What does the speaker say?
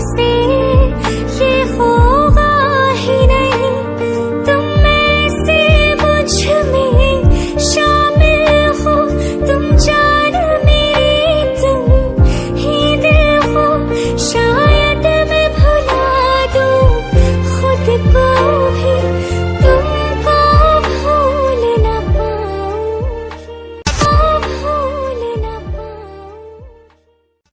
see